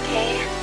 okay?